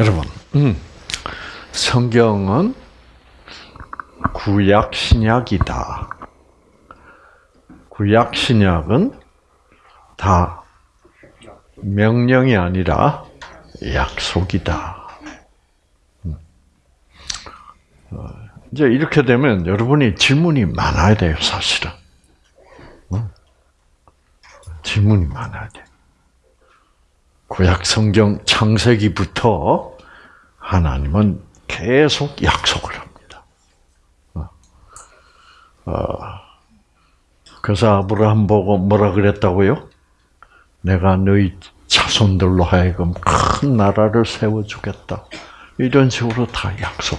여러분, 음, 성경은 구약 신약이다. 구약 신약은 다 명령이 아니라 약속이다. 음. 어, 이제 이렇게 되면 여러분이 질문이 많아야 돼요, 사실은. 어? 질문이 많아야 돼. 구약 성경 창세기부터 하나님은 계속 약속을 합니다. 어. 어. 그래서 아브라함 보고 뭐라 그랬다고요? 내가 너희 자손들로 하여금 큰 나라를 세워주겠다. 이런 식으로 다 약속.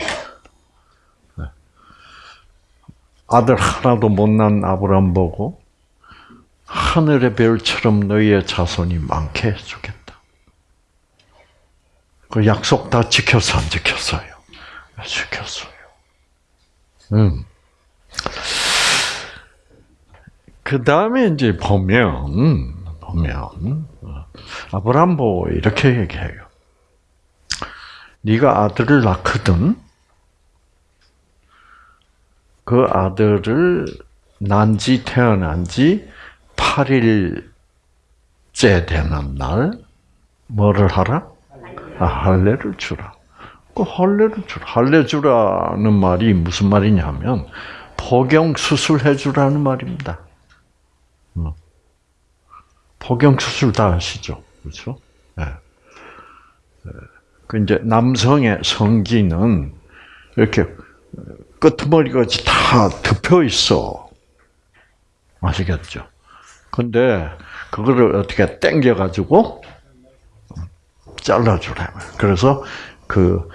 네. 아들 하나도 못난 아브라함 보고 하늘의 별처럼 너희의 자손이 많게 해주겠다. 그 약속 다 지켰어, 안 지켰어요? 지켰어요. 음. 그 다음에 이제 보면, 보면, 아브라함 보고 이렇게 얘기해요. 네가 아들을 낳거든, 그 아들을 난지 태어난 지 8일째 되는 날, 뭐를 하라? 아, 할례를 주라. 그 할례를 주라. 할례 주라는 말이 무슨 말이냐면 포경 수술해 주라는 말입니다. 어. 포경 수술 다 아시죠, 그렇죠? 네. 그 이제 남성의 성기는 이렇게 끄트머리같이 다 덮여 있어. 아시겠죠? 근데 그거를 어떻게 당겨 가지고 잘라주라. 그래서 그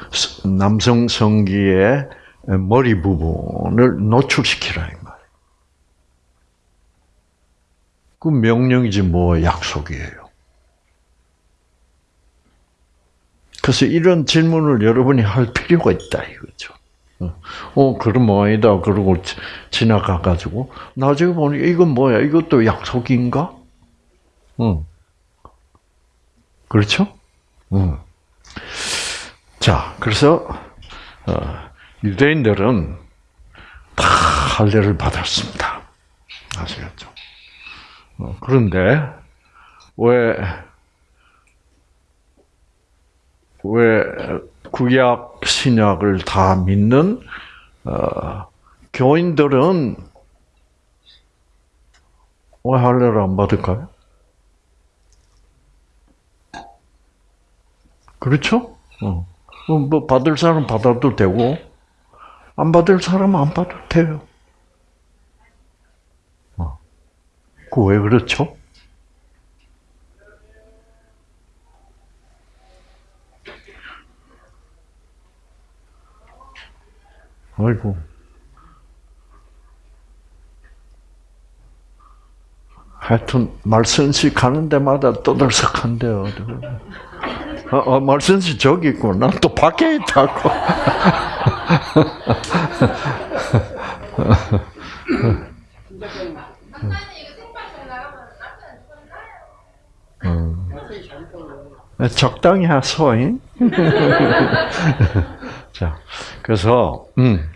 남성 성기의 머리 부분을 노출시키라 이 말. 그 명령이지 뭐 약속이에요. 그래서 이런 질문을 여러분이 할 필요가 있다 이거죠. 어, 그럼 뭐이다 그러고 지나가 가지고 나중에 보니 이건 뭐야? 이것도 약속인가? 응. 그렇죠? 음. 자, 그래서 어, 유대인들은 다 할례를 받았습니다. 아시겠죠? 어, 그런데 왜, 왜 구약 신약을 다 믿는 어, 교인들은 왜 할례를 안 받을까요? 그렇죠? 어. 뭐 받을 사람 받아도 되고 안 받을 사람 안 받아도 돼요. 어. 그왜 그렇죠? 아이고. 하여튼 말씀식 하는 데마다 떠들썩한데요. 어, 어 말씀 씨 저기 있고 난또 밖에 있다고. 음. 적당히 하소잉. 자, 그래서 음.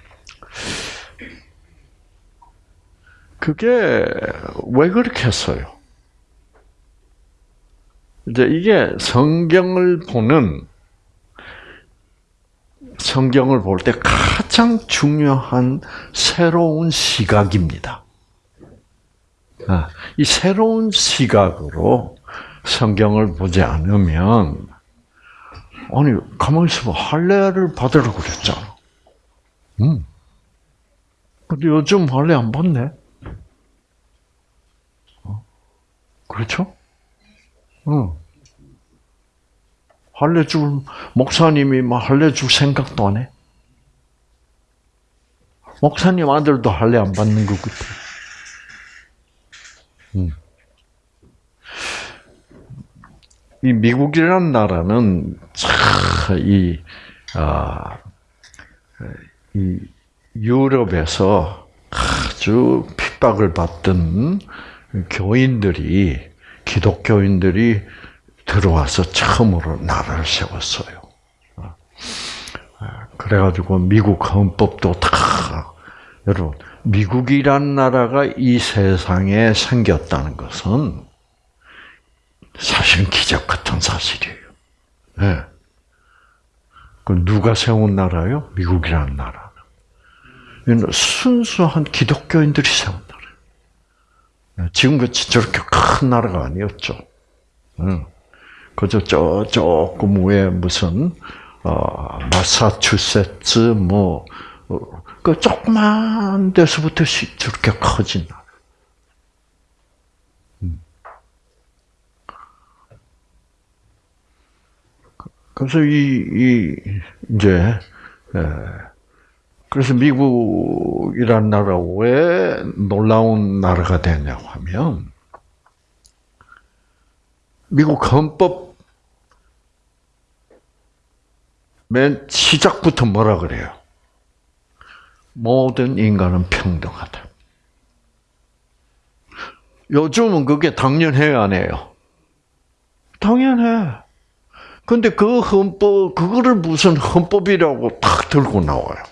그게 왜 그렇게 했어요? 이제 이게 성경을 보는 성경을 볼 때 가장 중요한 새로운 시각입니다. 아, 이 새로운 시각으로 성경을 보지 않으면 아니 가만히 있어봐 할례를 받으라고 그랬잖아. 음. 근데 요즘 할례 안 받네. 어? 그렇죠? 응. 할례 줄 목사님이 막 할례 줄 생각도 안 해. 목사님 아들도 할례 안 받는 것 같아. 음. 이 미국이라는 나라는 이, 아, 이 유럽에서 아주 핍박을 받던 교인들이 기독교인들이 들어와서 처음으로 나라를 세웠어요. 어. 그래가지고 미국 헌법도 다 여러분 미국이란 나라가 이 세상에 생겼다는 것은 사실은 기적 같은 사실이에요. 네. 그 누가 세운 나라요? 미국이라는 나라. 순수한 기독교인들이 세운. 지금같이 저렇게 큰 나라가 아니었죠. 그저 저 조금 위에 무슨 어, 마사추세츠 뭐그 어, 조그만 데서부터 저렇게 커진 나라. 그래서 이, 이 이제 그래서 미국이란 나라 왜 놀라운 나라가 되냐고 하면 미국 헌법 맨 시작부터 뭐라 그래요? 모든 인간은 평등하다. 요즘은 그게 당연해요, 안 해요? 당연해. 근데 그 헌법, 그거를 무슨 헌법이라고 탁 들고 나와요.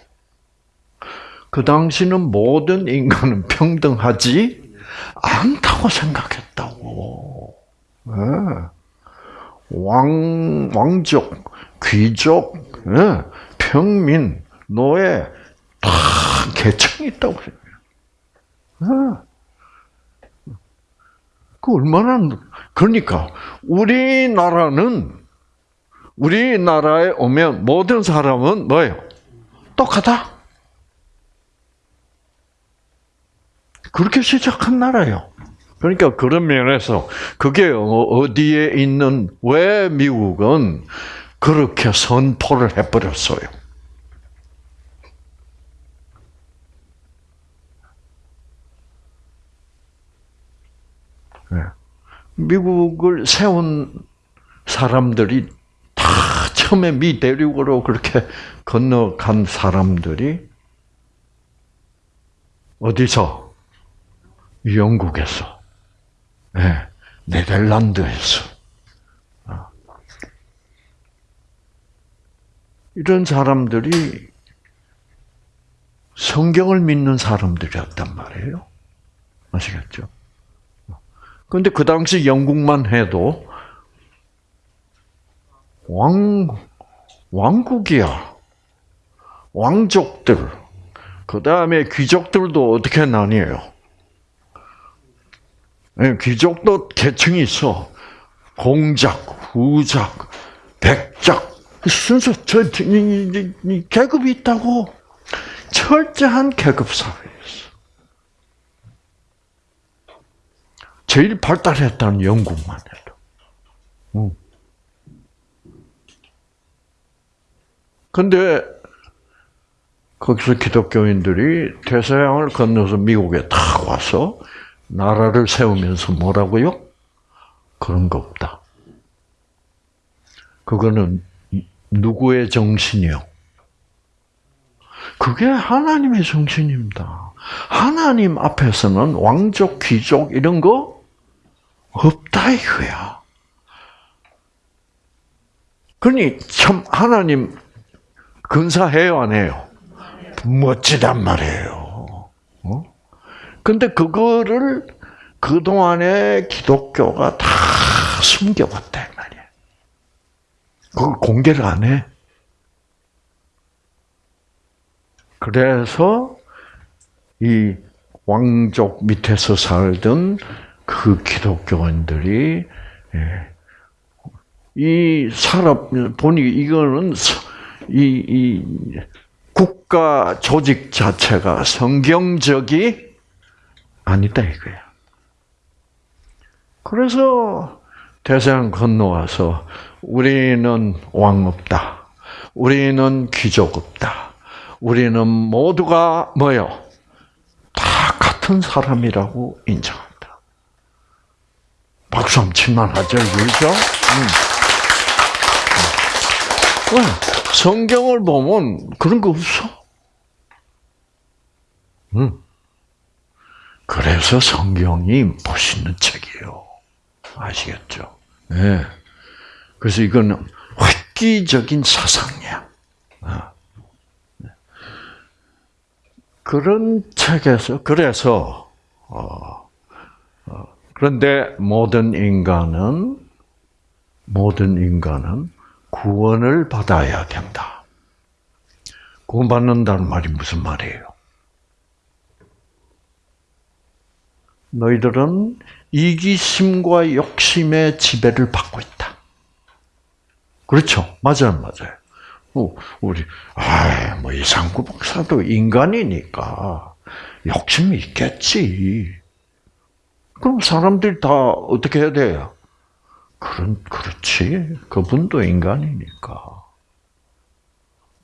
그 당시는 모든 인간은 평등하지 않다고 생각했다고. 네. 왕, 왕족, 귀족, 네. 평민, 노예, 다 계층이 있다고 생각해요. 네. 그 얼마나, 그러니까, 우리나라는 우리나라에 오면 모든 사람은 뭐예요? 똑같아. 그렇게 시작한 나라예요. 그러니까 그런 면에서 그게 어, 어디에 있는 왜 미국은 그렇게 선포를 해버렸어요. 네. 미국을 세운 사람들이 처음에 미 대륙으로 그렇게 건너간 사람들이 어디서? 영국에서, 네, 네덜란드에서. 어. 이런 사람들이 성경을 믿는 사람들이었단 말이에요. 아시겠죠? 그런데 그 당시 영국만 해도 왕, 왕국이야. 왕족들. 그 다음에 귀족들도 어떻게 나뉘어요? 네, 귀족도 계층이 있어. 공작, 후작, 백작. 저, 이, 이, 이, 계급이 있다고. 철저한 계급 사회였어. 제일 발달했다는 영국만 해도. 응. 근데 거기서 기독교인들이 대서양을 건너서 미국에 탁 와서 나라를 세우면서 뭐라고요? 그런 거 없다. 그거는 누구의 정신이요? 그게 하나님의 정신입니다. 하나님 앞에서는 왕족, 귀족 이런 거 없다 이거야. 그러니 참 하나님 근사해요, 안 해요? 멋지단 말이에요. 어? 근데 그거를 그동안에 기독교가 다 숨겨봤다, 말이야. 그걸 공개를 안 해. 그래서 이 왕족 밑에서 살던 그 기독교인들이 예, 이 사람 보니 이거는 이, 이 국가 조직 자체가 성경적이 아니다 이거야. 그래서 대서양 건너와서 우리는 왕 없다. 우리는 귀족 없다. 우리는 모두가 뭐요? 다 같은 사람이라고 인정한다. 박수 한번 칠만 하죠, 그렇죠? 응. 응. 성경을 보면 그런 거 없어. 응. 그래서 성경이 멋있는 책이에요. 아시겠죠? 네. 그래서 이거는 획기적인 사상이야. 어. 그런 책에서 그래서 어, 어, 그런데 모든 인간은 모든 인간은 구원을 받아야 된다. 구원받는다는 말이 무슨 말이에요? 너희들은 이기심과 욕심의 지배를 받고 있다. 그렇죠. 맞아요, 맞아요. 어, 우리, 아, 뭐, 이상구 박사도 인간이니까 욕심이 있겠지. 그럼 사람들이 다 어떻게 해야 돼요? 그런, 그렇지. 그분도 인간이니까.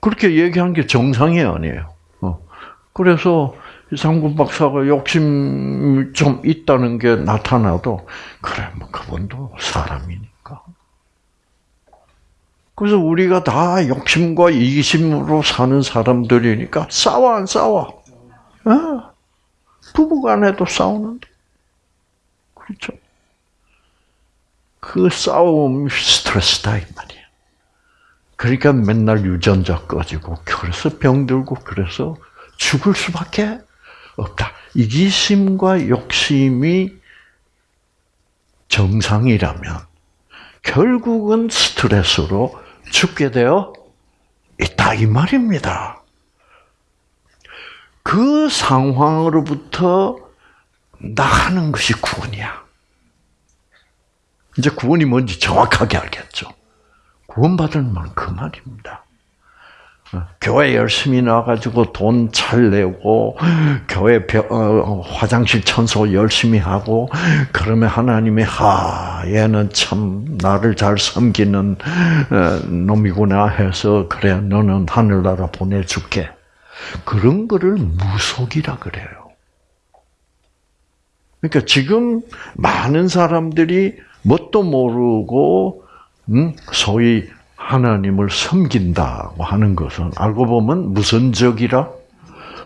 그렇게 얘기한 게 정상이 아니에요. 어. 그래서 이상구 박사가 욕심 좀 있다는 게 나타나도, 그래, 뭐, 그분도 사람이니까. 그래서 우리가 다 욕심과 이기심으로 사는 사람들이니까 싸워 안 싸워? 어? 부부간에도 싸우는데. 그렇죠? 그 싸움 스트레스다 이 말이야. 그러니까 맨날 유전자 꺼지고 그래서 병들고 그래서 죽을 수밖에 없다. 이기심과 욕심이 정상이라면 결국은 스트레스로 죽게 되어 있다 이 말입니다. 그 상황으로부터 나가는 것이 구원이야. 이제 구원이 뭔지 정확하게 알겠죠. 구원받을 만그 말입니다. 교회 열심히 나가지고 돈 잘 내고 교회 어, 화장실 청소 열심히 하고 그러면 하나님이 하 얘는 참 나를 잘 섬기는 어, 놈이구나 해서 그래 너는 하늘나라 보내줄게 그런 거를 무속이라 그래요. 그러니까 지금 많은 사람들이 뭣도 모르고 음, 소위 하나님을 섬긴다고 하는 것은 알고 보면 무선적이라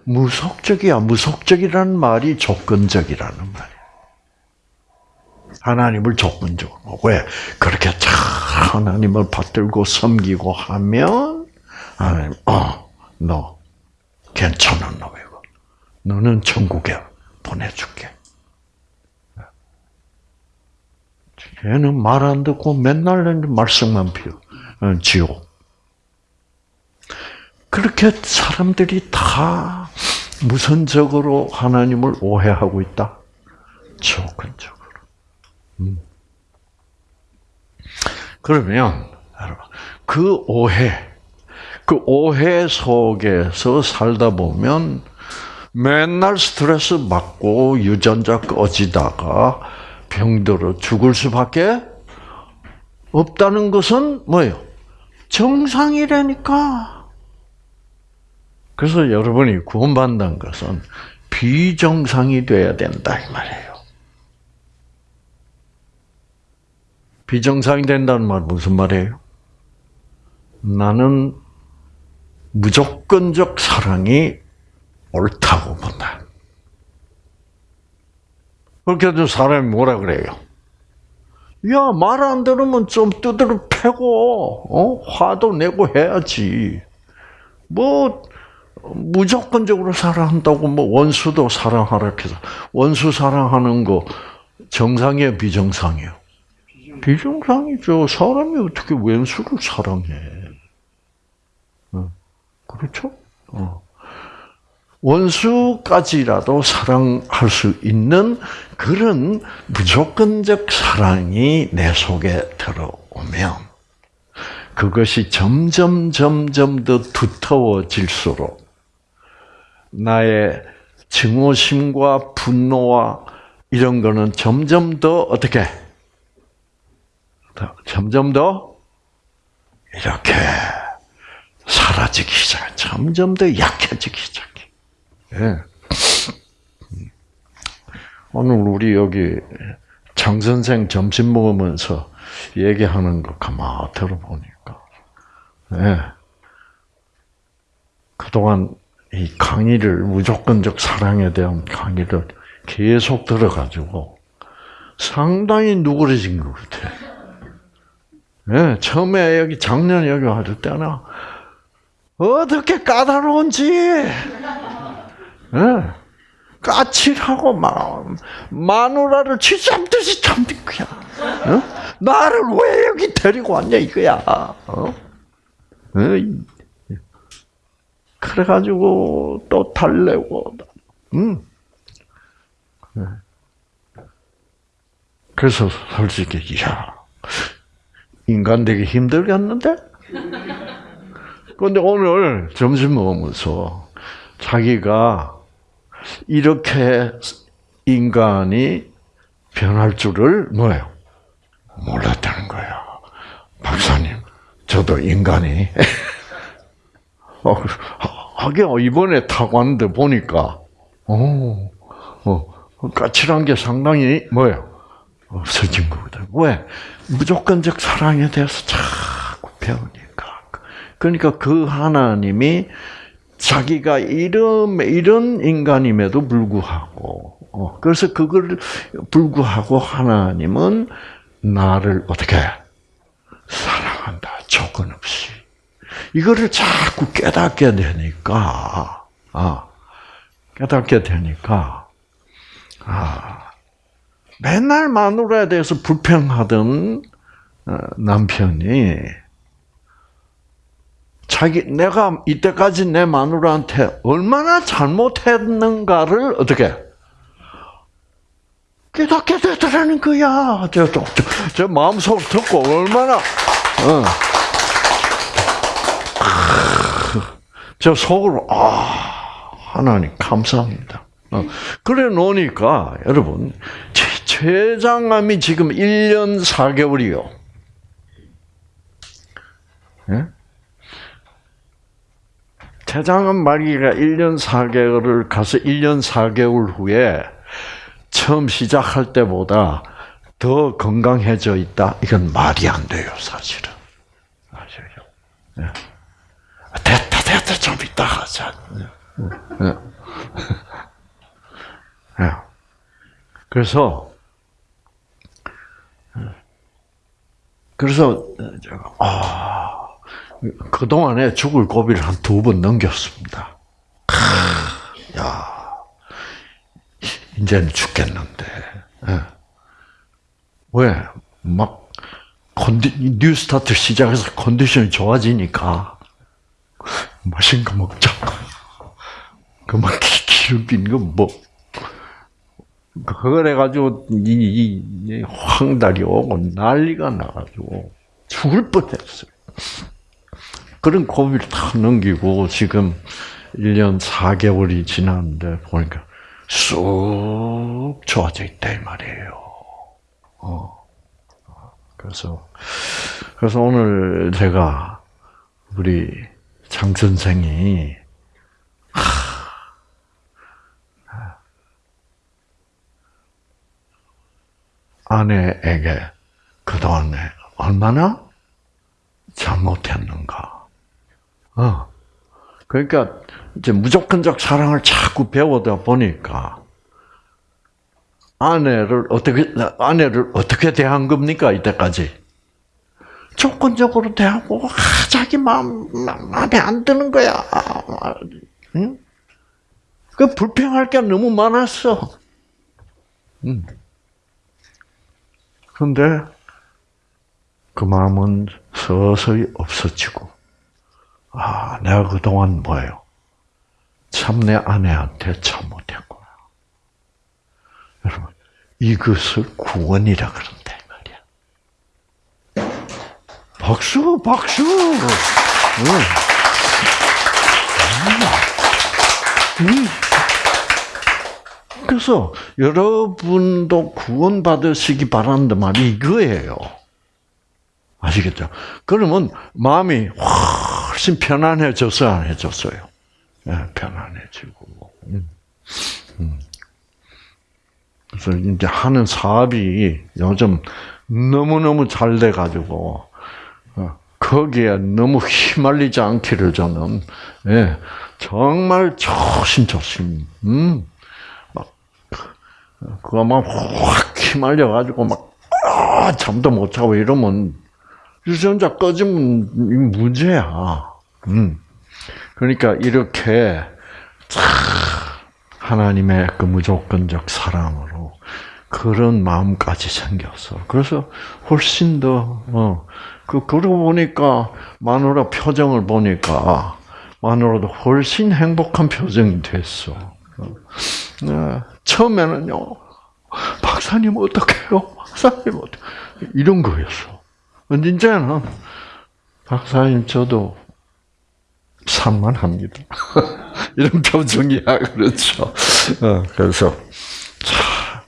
무속적이야. 무속적이라는 말이 조건적이라는 말이야. 하나님을 조건적으로 왜 그렇게 잘 하나님을 받들고 섬기고 하면 하나님 어 너 괜찮은 놈이고 너는 천국에 보내줄게. 얘는 말 안 듣고 맨날 말씀만 피워. 어, 지옥. 그렇게 사람들이 다 무선적으로 하나님을 오해하고 있다. 조건적으로. 음. 그러면 그 오해, 그 오해 속에서 살다 보면 맨날 스트레스 받고 유전자 꺼지다가 병들어 죽을 수밖에 없다는 것은 뭐예요? 정상이라니까. 그래서 여러분이 구원받는 것은 비정상이 돼야 된다 이 말이에요. 비정상이 된다는 말 무슨 말이에요? 나는 무조건적 사랑이 옳다고 본다. 그렇게 해도 사람이 뭐라 그래요? 야, 말 안 들으면 좀 두드러 패고, 어? 화도 내고 해야지. 뭐, 무조건적으로 사랑한다고 뭐 원수도 사랑하라 해서 원수 사랑하는 거 정상이에요, 비정상이에요? 비정상이죠. 사람이 어떻게 원수를 사랑해? 어, 그렇죠? 어. 원수까지라도 사랑할 수 있는 그런 무조건적 사랑이 내 속에 들어오면 그것이 점점 점점 더 두터워질수록 나의 증오심과 분노와 이런 거는 점점 더 어떻게 점점 더 이렇게 사라지기 시작, 점점 더 약해지기 시작. 예. 오늘 우리 여기 장 선생 점심 먹으면서 얘기하는 거 가만 들어보니까, 예. 그동안 이 강의를 무조건적 사랑에 대한 강의를 계속 들어가지고 상당히 누그러진 것 같아. 예, 처음에 여기 작년 여기 왔을 때는 어떻게 까다로운지 예. 까칠하고 막 마누라를 쥐잡듯이 잡는 거야. 어? 나를 왜 여기 데리고 왔냐 이거야. 어? 그래가지고 또 달래고, 음. 그래서 솔직히 야 인간 되기 힘들겠는데? 그런데 오늘 점심 먹으면서 자기가 이렇게 인간이 변할 줄을 뭐예요? 몰랐다는 거야. 박사님, 저도 인간이. 어, 하긴 이번에 타고 왔는데 보니까, 어, 어, 까칠한 게 상당히 뭐예요? 없어진 거거든. 왜? 무조건적 사랑에 대해서 자꾸 배우니까. 그러니까 그 하나님이 자기가 이런 이런 인간임에도 불구하고 어, 그래서 그걸 불구하고 하나님은 나를 어떻게 사랑한다 조건 없이. 이거를 자꾸 깨닫게 되니까 아 깨닫게 되니까 아 맨날 마누라에 대해서 불평하던 어, 남편이 자기 내가 이때까지 내 마누라한테 얼마나 잘못했는가를 어떻게 깨닫게 되더라는 거야. 저, 저, 저, 저 마음속으로 듣고 얼마나 어. 저 속으로 아 하나님 감사합니다. 어. 그래 놓으니까 여러분 최장암이 지금 1년 4개월이요. 예? 태장암 말기가 1년 4개월을 가서 1년 4개월 후에 처음 시작할 때보다 더 건강해져 있다. 이건 말이 안 돼요, 사실은. 아시죠? 네. 됐다, 됐다, 좀 이따 하자. 네. 네. 그래서, 그래서, 아, 그동안에 죽을 고비를 한 두 번 넘겼습니다. 야, 이제는 죽겠는데. 예. 왜? 막, 컨디, New Start 시작해서 컨디션이 좋아지니까, 맛있는 거 먹자. 그만 기름빈 거 뭐. 그걸 해가지고, 이, 이, 이 황달이 오고 난리가 나가지고, 죽을 뻔 했어요. 그런 고비를 다 넘기고 지금 1년 4개월이 지났는데 보니까 쑥 좋아져 있다 이 말이에요. 어. 그래서 그래서 오늘 제가 우리 장 선생이 아내에게 그동안에 얼마나 잘못했는가. 어. 그러니까 이제 무조건적 사랑을 자꾸 배우다 보니까 아내를 어떻게 아내를 어떻게 대한 겁니까 이때까지? 조건적으로 대하고 아, 자기 마음 마음에 안 드는 거야. 응? 그 불평할 게 너무 많았어. 응. 그런데 그 마음은 서서히 없어지고 아, 내가 그동안 뭐예요? 참 내 아내한테 잘못했구나. 여러분, 이것을 구원이라 그런다, 말이야. 박수, 박수! 그래서 여러분도 구원받으시기 바란다 말이 이거예요. 아시겠죠? 그러면 마음이 훨씬 편안해졌어요, 안 해졌어요? 네, 편안해지고. 음. 음. 그래서 이제 하는 사업이 요즘 너무너무 잘 돼가지고, 어, 거기에 너무 휘말리지 않기를 저는, 예, 정말 조심조심, 음, 막, 그거 막 확 휘말려가지고 막, 아, 잠도 못 자고 이러면 유전자 꺼지면 문제야. 음. 그러니까 이렇게 하나님의 그 무조건적 사랑으로 그런 마음까지 생겼어. 그래서 훨씬 더, 어, 그, 그러고 보니까, 마누라 표정을 보니까, 마누라도 훨씬 행복한 표정이 됐어. 어. 네, 처음에는요, 박사님 어떡해요? 박사님 어떡 이런 거였어. 이제는, 박사님 저도 산만합니다. 이런 표정이야, 그렇죠. 어, 그래서, 자,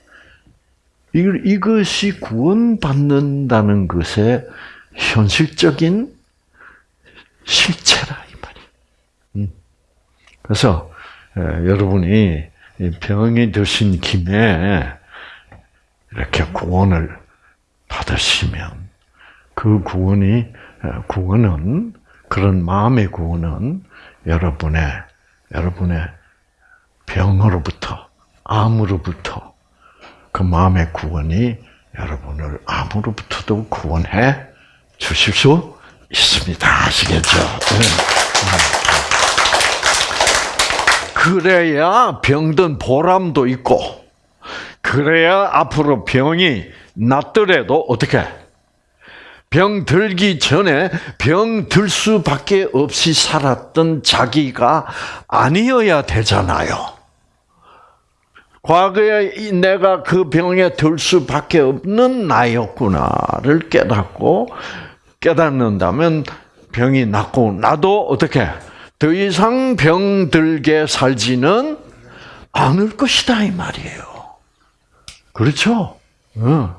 이것이 구원받는다는 것의 현실적인 실체라, 이 말이야. 음. 그래서, 여러분이 병이 드신 김에 이렇게 구원을 받으시면 그 구원이 구원은 그런 마음의 구원은 여러분의 여러분의 병으로부터 암으로부터 그 마음의 구원이 여러분을 암으로부터도 구원해 주실 수 있습니다. 아시겠죠? 네. 그래야 병든 보람도 있고, 그래야 앞으로 병이 낫더라도 어떻게 병 들기 전에 병 들 수밖에 없이 살았던 자기가 아니어야 되잖아요. 과거에 내가 그 병에 들 수밖에 없는 나였구나를 깨닫고 깨닫는다면 병이 낫고 나도 어떻게 더 이상 병들게 살지는 않을 것이다 이 말이에요. 그렇죠? 응.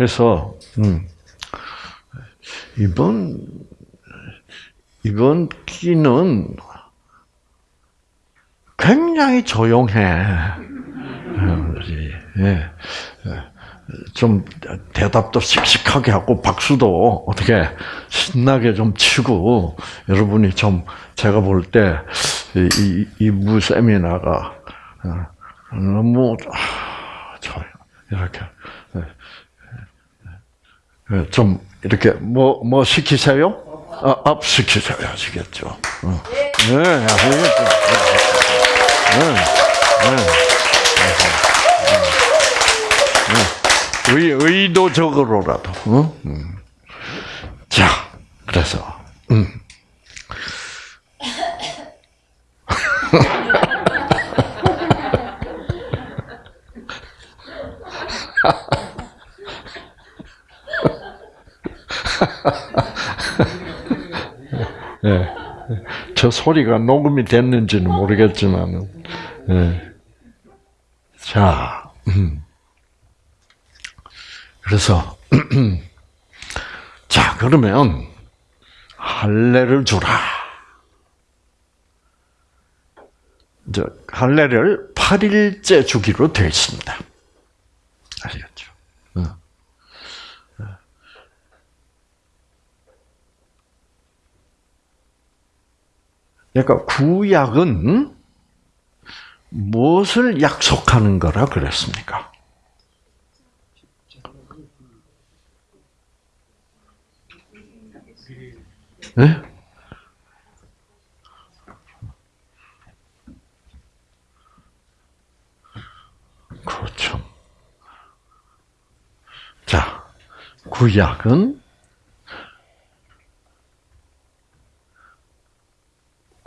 그래서 음, 이번 이번 끼는 굉장히 조용해. 예. 좀 대답도 씩씩하게 하고 박수도 어떻게 신나게 좀 치고 여러분이 좀 제가 볼 때이 이부 세미나가 어, 너무 아, 좋아요. 이렇게 예, 좀 이렇게 뭐뭐 뭐 시키세요? 아, 앞 시키세요. 아시겠죠? 어. 네? 네, 네, 네. 의, 의도적으로라도. 어? 음. 자, 그래서 음. 네. 저 소리가 녹음이 됐는지는 모르겠지만, 네. 자, 음. 그래서 자 그러면 할례를 주라. 저 할례를 8일째 주기로 되어 있습니다. 아시겠죠? 그러니까 구약은 무엇을 약속하는 거라 그랬습니까? 네? 그렇죠. 자, 구약은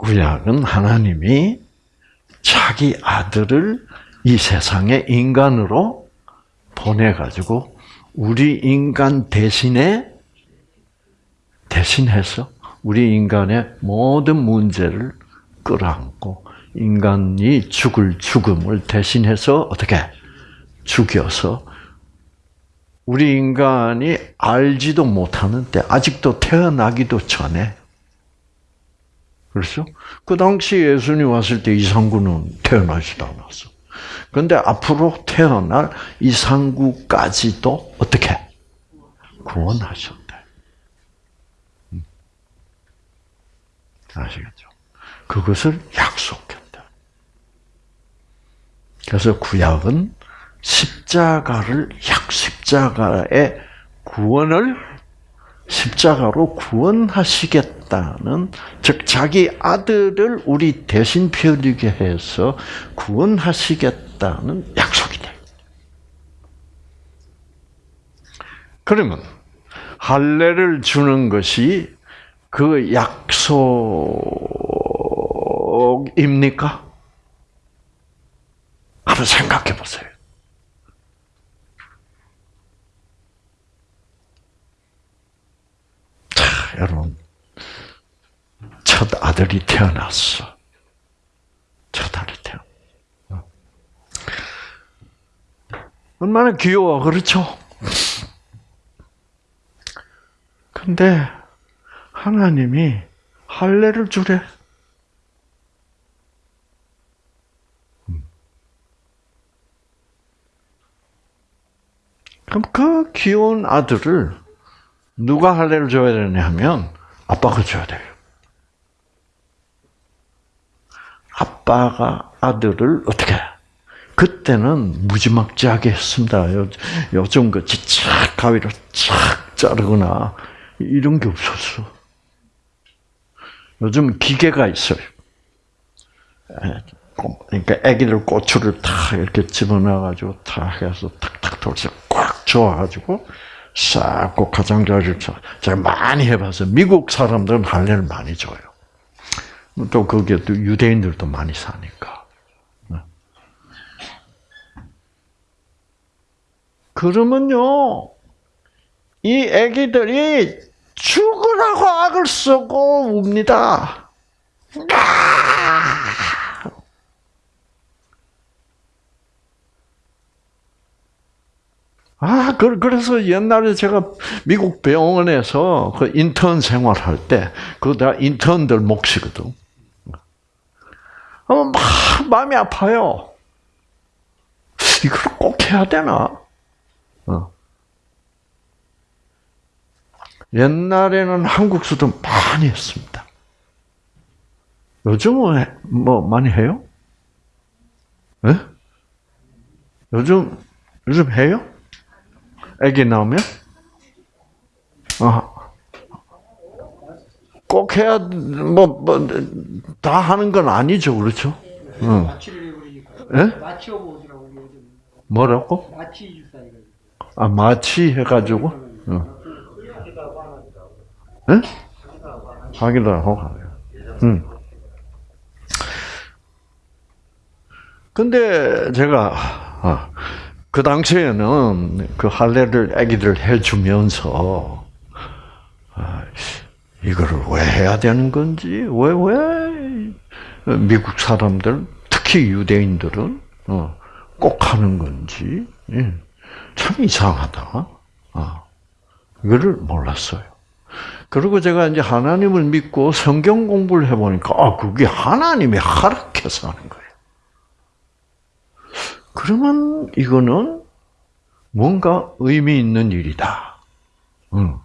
구약은 하나님이 자기 아들을 이 세상에 인간으로 보내가지고 우리 인간 대신에 대신해서 우리 인간의 모든 문제를 끌어안고 인간이 죽을 죽음을 대신해서 어떻게 죽여서 우리 인간이 알지도 못하는데 아직도 태어나기도 전에 그렇죠? 그 당시 예수님 왔을 때 이상구는 태어나지도 않았어. 그런데 앞으로 태어날 이상구까지도 어떻게 구원하셨대. 음. 아시겠죠? 그것을 약속했다. 그래서 구약은 십자가를 약 십자가의 구원을 십자가로 구원하시겠다. 하시겠다는 즉 자기 아들을 우리 대신 피 흘리게 해서 구원하시겠다는 약속이다. 그러면 할례를 주는 것이 그 약속입니까? 한번 생각해 보세요. 자, 여러분. 첫 아들이 태어났어. 첫 아들이 태어. 얼마나 귀여워, 그렇죠? 근데 하나님이 할례를 주래. 그럼 그 귀여운 아들을 누가 할례를 줘야 되냐 하면 아빠가 줘야 돼요. 아빠가 아들을 어떻게 그때는 무지막지하게 했습니다. 요즘 같이 착 가위로 착 자르거나 이런 게 없었어. 요즘 기계가 있어요. 그러니까 아기들 고추를 탁 이렇게 집어넣어가지고 탁 해서 탁탁 돌려서 꽉 저어가지고 싹고 가장자리를 쳐. 제가 많이 해봐서 미국 사람들은 할례를 많이 줘요. 또 거기에 또 유대인들도 많이 사니까. 그러면요, 이 아기들이 죽으라고 악을 쓰고 웁니다. 아, 그래서 옛날에 제가 미국 병원에서 그 인턴 생활할 때, 그거 다 인턴들 몫이거든. 어, 막 마음이 아파요. 이걸 꼭 해야 되나? 어. 옛날에는 한국서도 많이 했습니다. 요즘은 뭐 많이 해요? 네? 요즘 요즘 해요? 애기 나오면? 어. 꼭 해야 뭐다 뭐, 하는 건 아니죠, 그렇죠? 응. 예? 뭐라고? 마취 아 마취 해가지고. 응. 응? 하기도 하고 응. 근데 제가 아, 그 당시에는 그 할례를 아기들 해주면서 아, 이거를 왜 해야 되는 건지 왜 왜 미국 사람들 특히 유대인들은 어, 꼭 하는 건지 예. 참 이상하다. 아, 이거를 몰랐어요. 그리고 제가 이제 하나님을 믿고 성경 공부를 해보니까, 아, 그게 하나님이 허락해서 하는 거예요. 그러면 이거는 뭔가 의미 있는 일이다. 응.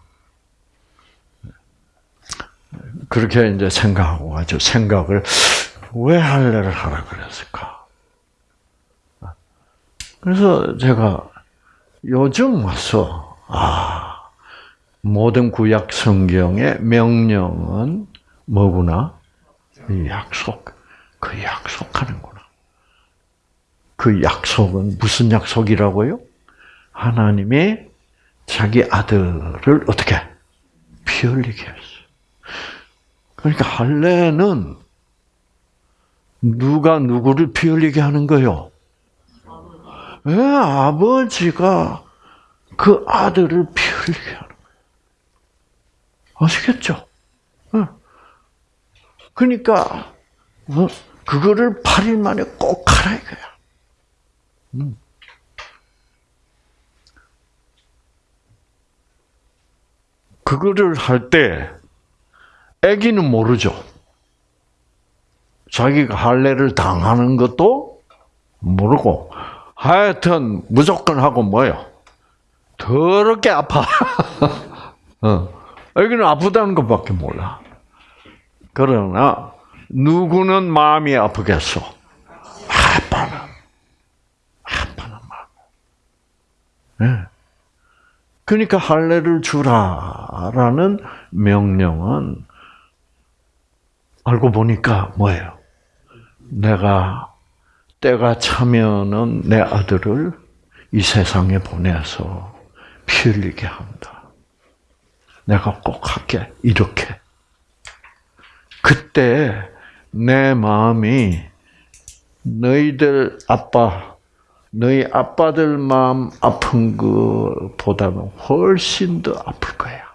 그렇게 이제 생각하고 아주 생각을 왜 할례를 하라 그랬을까? 그래서 제가 요즘 와서 아 모든 구약 성경의 명령은 뭐구나? 약속. 그 약속하는구나. 그 약속은 무슨 약속이라고요? 하나님이 자기 아들을 어떻게 피 흘리게 했어. 그러니까 할례는 누가 누구를 피 흘리게 하는 거요? 왜 아버지가 그 아들을 피 흘리게 하는 아시겠죠? 그러니까 어? 그거를 8일 만에 꼭 하라 이거야. 음. 그거를 할 때 아기는 모르죠. 자기가 할례를 당하는 것도 모르고 하여튼 무조건 하고 뭐요? 더럽게 아파. 어. 여기는 아프다는 것밖에 몰라. 그러나 누구는 마음이 아프겠어? 아빠는 아빠는 마음. 네. 그러니까 할례를 주라라는 명령은 알고 보니까 뭐예요? 내가 때가 차면은 내 아들을 이 세상에 보내서 피 흘리게 한다. 내가 꼭 할게. 이렇게. 그때 내 마음이 너희들 아빠, 너희 아빠들 마음 아픈 것보다는 훨씬 더 아플 거야.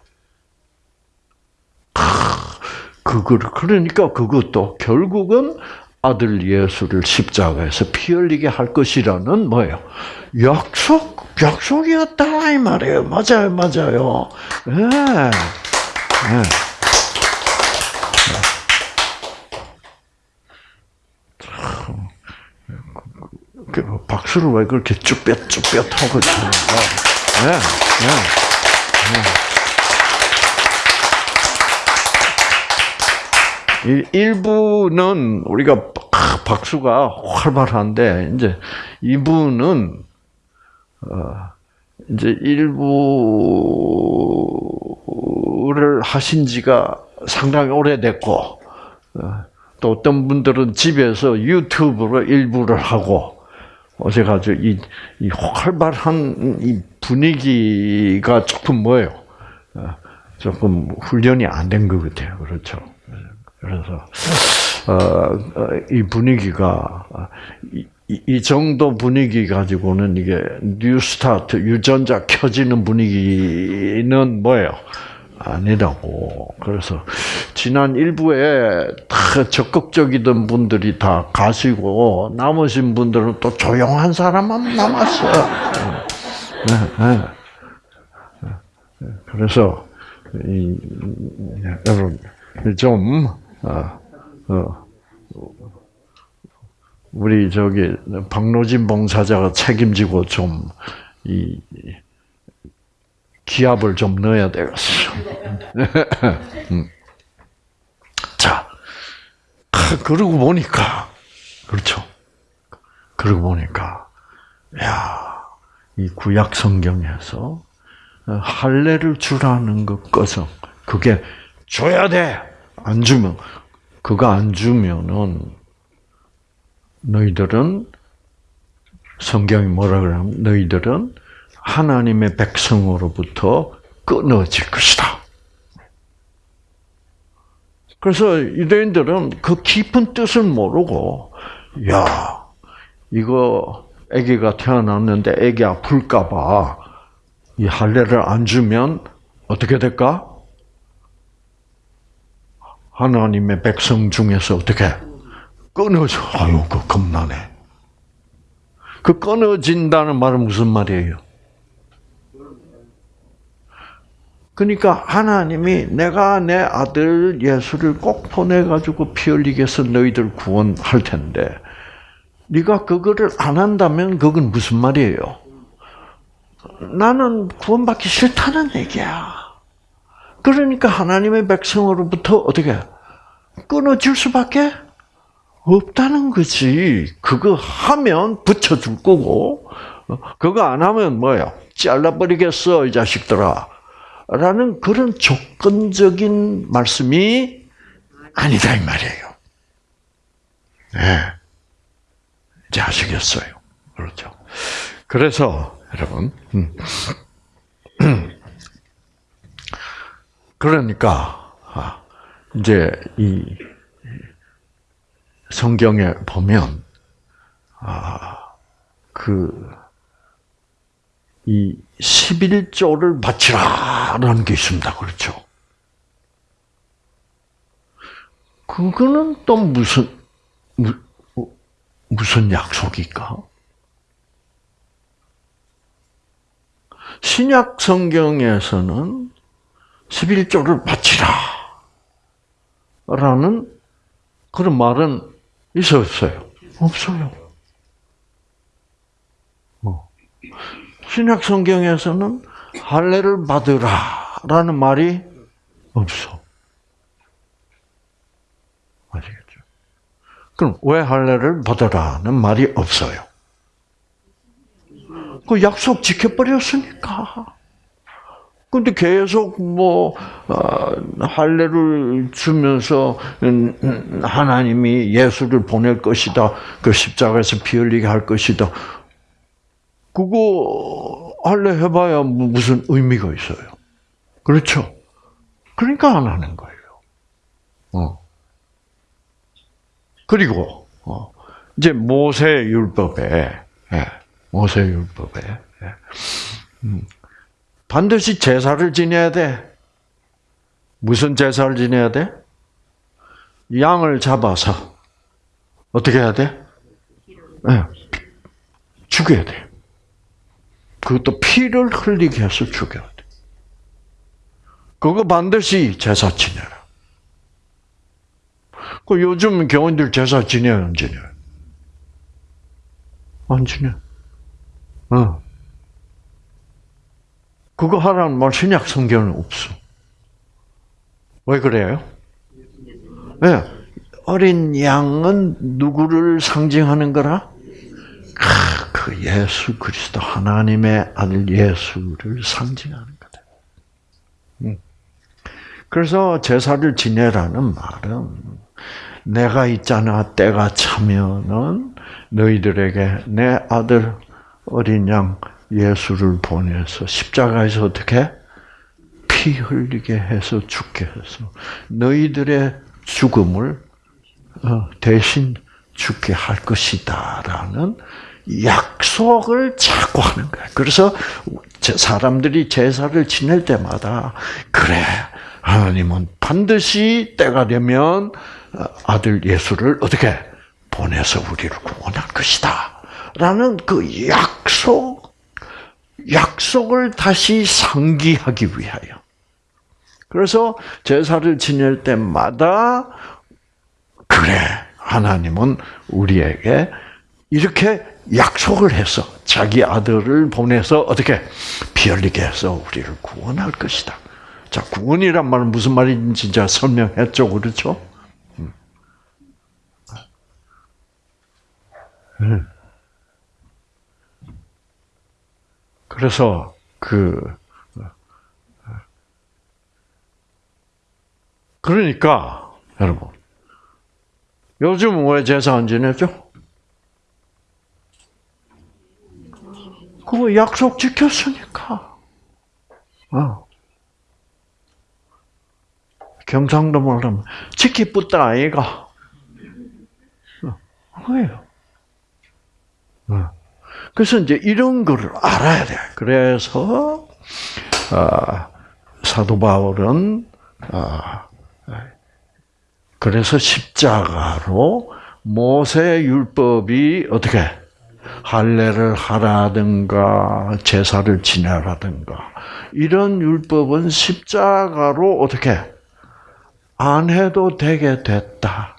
그거를 그러니까 그것도 결국은 아들 예수를 십자가에서 피 흘리게 할 것이라는 뭐예요? 약속, 약속이었다 이 말이에요. 맞아요, 맞아요. 예. 네. 네. 박수를 왜 그렇게 쭈뼛쭈뼛 하고 치는가? 네, 네, 네. 일부는 우리가 박수가 활발한데 이제 이부는 어 이제 일부를 하신 지가 상당히 오래됐고 어, 또 어떤 분들은 집에서 유튜브로 일부를 하고 어제 가지고 이, 이 활발한 이 분위기가 조금 뭐예요? 어, 조금 훈련이 안 된 것 같아요. 그렇죠. 그래서 어, 어, 이 분위기가 이, 이, 정도 분위기 가지고는 이게 뉴스타트 유전자 켜지는 분위기는 뭐예요? 아니라고. 그래서 지난 일부에 다 적극적이던 분들이 다 가시고 남으신 분들은 또 조용한 사람만 남았어. 네, 네. 네. 그래서 이, 여러분 좀 어, 어, 우리 저기 박노진 봉사자가 책임지고 좀 이 기압을 좀 넣어야 되겠어. 음. 자, 그러고 보니까 그렇죠. 그러고 보니까 야, 이 구약 성경에서 할례를 주라는 것 것은 그게 줘야 돼. 안 주면 그거 안 주면은 너희들은 성경이 뭐라 그러냐면 너희들은 하나님의 백성으로부터 끊어질 것이다. 그래서 유대인들은 그 깊은 뜻을 모르고 야 이거 아기가 태어났는데 아기 아플까봐 이 할례를 안 주면 어떻게 될까? 하나님의 백성 중에서 어떻게 끊어져? 아유, 그 겁나네. 그 끊어진다는 말은 무슨 말이에요? 그러니까 하나님이 내가 내 아들 예수를 꼭 보내가지고 피 흘리게 해서 너희들 구원할 텐데 네가 그거를 안 한다면 그건 무슨 말이에요? 나는 구원받기 싫다는 얘기야. 그러니까 하나님의 백성으로부터 어떻게 끊어질 수밖에 없다는 거지. 그거 하면 붙여줄 거고, 그거 안 하면 뭐야? 잘라버리겠어, 이 자식들아. 라는 그런 조건적인 말씀이 아니다, 이 말이에요. 네. 이제 아시겠어요. 그렇죠. 그래서, 여러분, 음. 그러니까 아, 이제 이 성경에 보면 아그 이 11조를 바치라라는 게 있습니다. 그렇죠? 그거는 또 무슨 무슨 약속일까? 신약 성경에서는 11조를 바치라. 라는 그런 말은 있었어요? 없어요. 뭐. 신약 성경에서는 할례를 받으라라는 말이 없어. 아시겠죠? 그럼 왜 할례를 받으라는 말이 없어요? 그 약속 지켜버렸으니까. 근데 계속 뭐 어, 할례를 주면서 음, 음, 하나님이 예수를 보낼 것이다. 그 십자가에서 피 흘리게 할 것이다. 그거 할례 해봐야 무슨 의미가 있어요. 그렇죠? 그러니까 안 하는 거예요. 어. 그리고 어, 이제 모세 율법에 예, 모세 율법에 예, 음, 반드시 제사를 지내야 돼. 무슨 제사를 지내야 돼? 양을 잡아서 어떻게 해야 돼? 네. 죽여야 돼. 그것도 피를 흘리게 해서 죽여야 돼. 그거 반드시 제사 지내라. 그 요즘 교인들 제사 지내요, 안 지내요? 안 지내. 어. 그거 하라는 말 신약 성경은 없어. 왜 그래요? 네. 어린 양은 누구를 상징하는 거라? 그 예수 그리스도 하나님의 아들 예수를 상징하는 거다. 음. 그래서 제사를 지내라는 말은 내가 있잖아 때가 차면은 너희들에게 내 아들 어린 양 예수를 보내서 십자가에서 어떻게 피 흘리게 해서 죽게 해서 너희들의 죽음을 어, 대신 죽게 할 것이다라는 약속을 자꾸 하는 거야. 그래서 사람들이 제사를 지낼 때마다 그래 하나님은 반드시 때가 되면 어, 아들 예수를 어떻게 보내서 우리를 구원할 것이다. 라는 그 약속, 약속을 다시 상기하기 위하여. 그래서 제사를 지낼 때마다 그래 하나님은 우리에게 이렇게 약속을 해서 자기 아들을 보내서 어떻게 피 흘리게 해서 우리를 구원할 것이다. 자, 구원이란 말은 무슨 말인지 진짜 설명했죠, 그렇죠? 음. 음. 그래서 그 그러니까 여러분 요즘 왜 제사 안 지내죠? 그거 약속 지켰으니까. 어. 경상도 말하면 지키뿌다 아이가. 뭐예요? 어. 그래서 이제 이런 거를 알아야 돼. 그래서 어, 사도 바울은 어, 그래서 십자가로 모세 율법이 어떻게 할례를 하라든가 제사를 지내라든가 이런 율법은 십자가로 어떻게 안 해도 되게 됐다.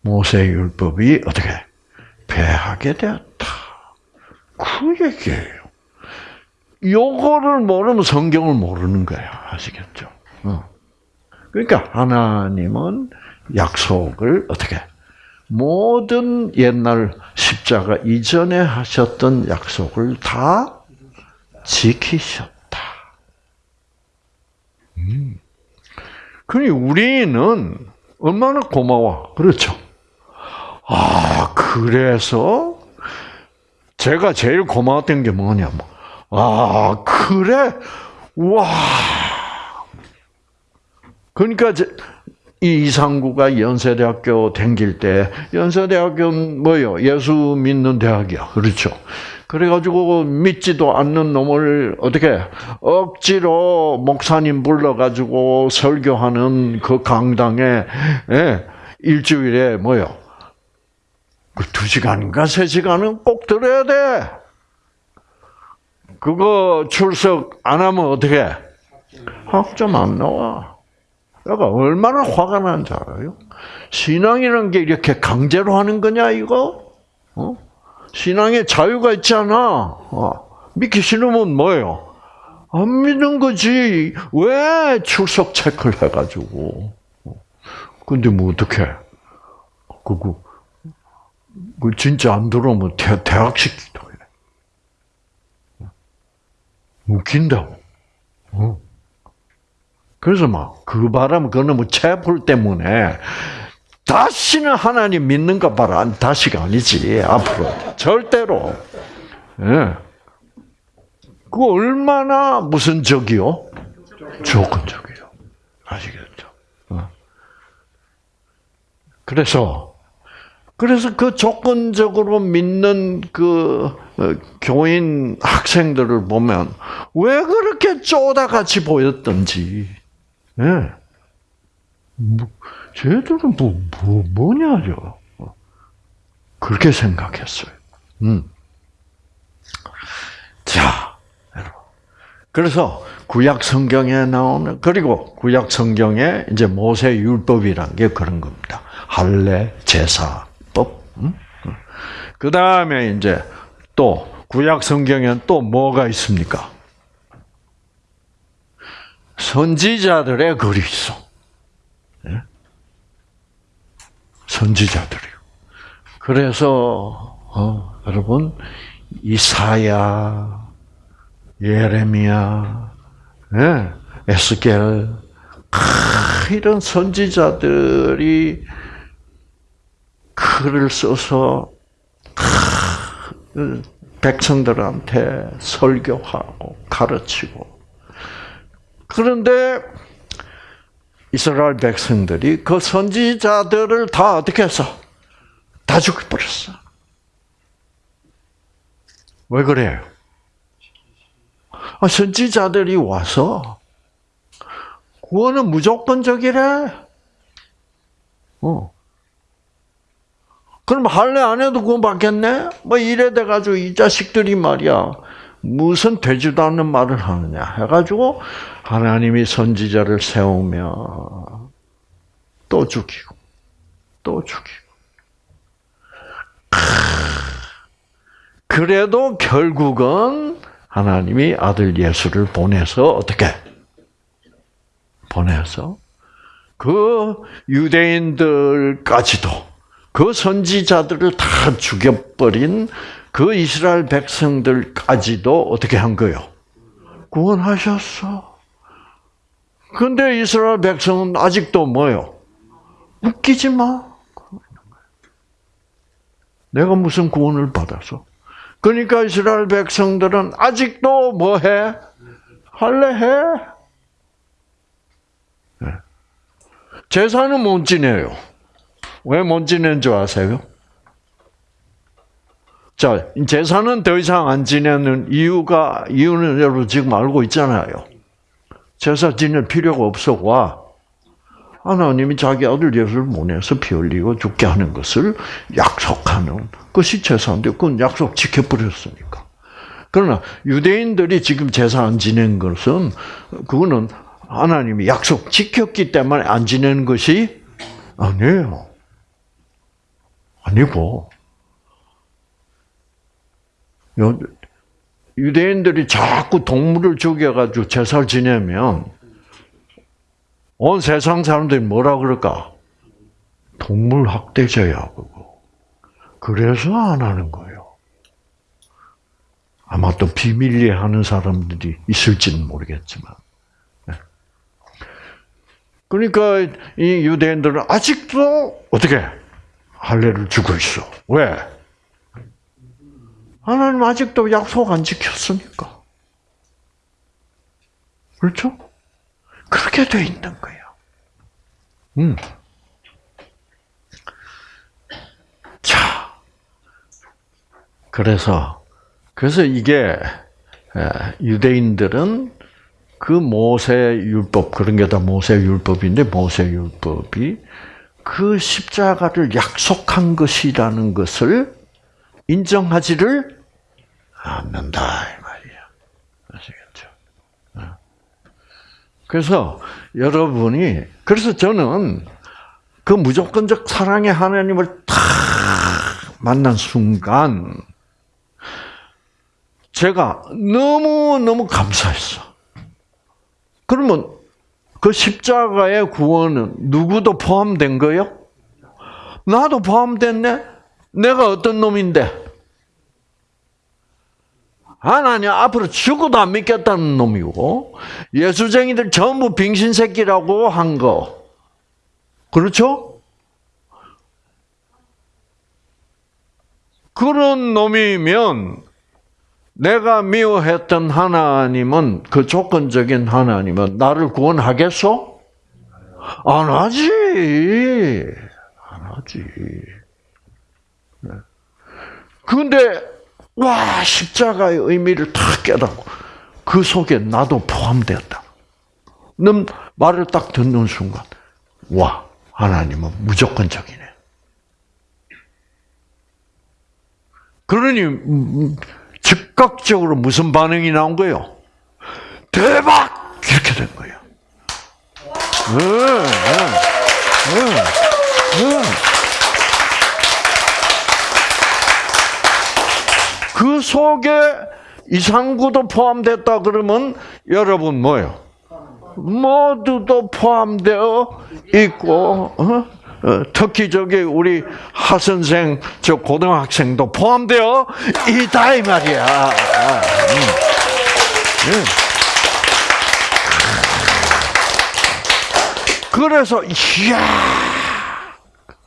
모세 율법이 어떻게 배하게 되었다. 그 얘기예요. 요거를 모르면 성경을 모르는 거야. 아시겠죠? 어. 그러니까 하나님은 약속을 어떻게 모든 옛날 십자가 이전에 하셨던 약속을 다 지키셨다. 음. 그니 우리는 얼마나 고마워. 그렇죠. 아, 그래서 제가 제일 고마웠던 게 뭐냐면, 아, 그래? 와. 그러니까 이 이상구가 연세대학교 댕길 때 연세대학교는 뭐요? 예수 믿는 대학이야. 그렇죠. 그래가지고 믿지도 않는 놈을 어떻게 억지로 목사님 불러가지고 설교하는 그 강당에 예, 일주일에 뭐요? 그두 시간인가 세 시간은 꼭 들어야 돼. 그거 출석 안 하면 어떻게? 학점 안 나와. 내가 얼마나 화가 나는지 알아요? 신앙이라는 게 이렇게 강제로 하는 거냐, 이거? 어? 신앙에 자유가 있잖아. 어. 믿기 싫으면 뭐예요? 안 믿는 거지. 왜 출석 체크를 해가지고. 어. 근데 뭐 어떡해. 그거, 그 진짜 안 들어오면 대, 대학 시키기도 해. 웃긴다고. 어. 그래서 막 그 바람 그 놈의 체불 때문에 다시는 하나님 믿는가 봐라. 다시가 아니지 앞으로 절대로. 예. 그 얼마나 무슨 적이요? 조건적이요. 아시겠죠? 어. 그래서 그래서 그 조건적으로 믿는 그 어, 교인 학생들을 보면 왜 그렇게 쪼다같이 보였던지, 예. 뭐, 쟤들은 뭐, 뭐, 뭐냐죠. 그렇게 생각했어요. 음. 자. 그래서 구약 성경에 나오는, 그리고 구약 성경에 이제 모세 율법이란 게 그런 겁니다. 할례, 제사법. 그 다음에 이제 또 구약 성경에는 또 뭐가 있습니까? 선지자들의 글이 있어. 예? 선지자들이요. 그래서 어, 여러분 이사야, 예레미야, 예, 에스겔 이런 선지자들이 글을 써서 백성들한테 설교하고 가르치고 그런데 이스라엘 백성들이 그 선지자들을 다 어떻게 했어? 다 죽여버렸어. 왜 그래요? 아, 선지자들이 와서 구원은 무조건적이래. 어. 그럼 할래 안 해도 구원 받겠네? 뭐 이래 돼가지고 이 자식들이 말이야. 무슨 되지도 않는 말을 하느냐 해가지고 하나님이 선지자를 세우며 또 죽이고 또 죽이고. 그래도 결국은 하나님이 아들 예수를 보내서 어떻게? 보내서 그 유대인들까지도 그 선지자들을 다 죽여버린 그 이스라엘 백성들까지도 어떻게 한 거요? 구원하셨어. 근데 이스라엘 백성은 아직도 뭐요? 웃기지 마. 내가 무슨 구원을 받아서? 그러니까 이스라엘 백성들은 아직도 뭐 해? 할래 해? 네. 제사는 못 지내요. 왜못 지내는 줄 아세요? 자, 제사는 더 이상 안 지내는 이유가, 이유는 여러분 지금 알고 있잖아요. 제사 지낼 필요가 없어, 와. 하나님이 자기 아들 예수를 보내서 피 흘리고 죽게 하는 것을 약속하는 것이 제사인데, 그건 약속 지켜버렸으니까. 그러나 유대인들이 지금 제사 안 지낸 것은, 그거는 하나님이 약속 지켰기 때문에 안 지내는 것이 아니에요. 아니고, 유대인들이 자꾸 동물을 죽여가지고 제사를 지내면 온 세상 사람들이 뭐라 그럴까? 동물 학대자야 그거. 그래서 안 하는 거예요. 아마 또 비밀리에 하는 사람들이 있을지는 모르겠지만. 네. 그러니까 이 유대인들은 아직도 어떻게 할례를 주고 있어. 왜? 하나님 아직도 약속 안 지켰으니까. 그렇죠? 그렇게 돼 있는 거예요. 음. 자, 그래서 그래서 이게 유대인들은 그 모세 율법 그런 게 다 모세 율법인데 모세 율법이 그 십자가를 약속한 것이라는 것을 인정하지를 않는다 이 말이야. 아시겠죠? 어. 그래서 여러분이 그래서 저는 그 무조건적 사랑의 하나님을 탁 만난 순간 제가 너무 너무 감사했어. 그러면 그 십자가의 구원은 누구도 포함된 거요? 나도 포함됐네. 내가 어떤 놈인데? 하나님 앞으로 죽어도 안 믿겠다는 놈이고 예수쟁이들 전부 빙신 새끼라고 한 거. 그렇죠? 그런 놈이면 내가 미워했던 하나님은 그 조건적인 하나님은 나를 구원하겠소? 안 하지. 안 하지. 그런데 와 십자가의 의미를 탁 깨닫고 그 속에 나도 포함되었다. 는 말을 딱 듣는 순간 와 하나님은 무조건적이네. 그러니 음, 즉각적으로 무슨 반응이 나온 거예요? 대박! 이렇게 된 거예요. 그 속에 이상구도 포함됐다 그러면 여러분 뭐요? 모두도 포함되어 있고 어? 어, 특히 저기 우리 하 선생 저 고등학생도 포함되어 있다 이 말이야. 아, 음. 음. 그래서 이야,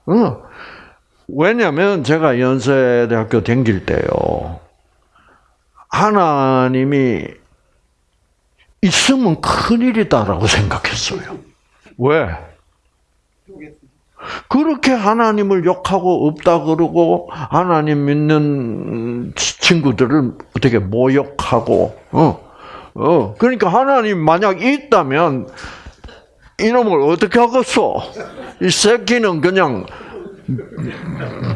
어. 왜냐하면 제가 연세대학교 다닐 때요. 하나님이 있으면 큰일이다라고 생각했어요. 왜? 그렇게 하나님을 욕하고 없다 그러고 하나님 믿는 친구들을 어떻게 모욕하고 어, 어 그러니까 하나님 만약 있다면 이놈을 어떻게 하겠어? 이 새끼는 그냥